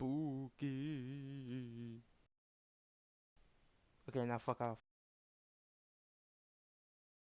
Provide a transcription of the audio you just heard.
spooky. Okay, now fuck off.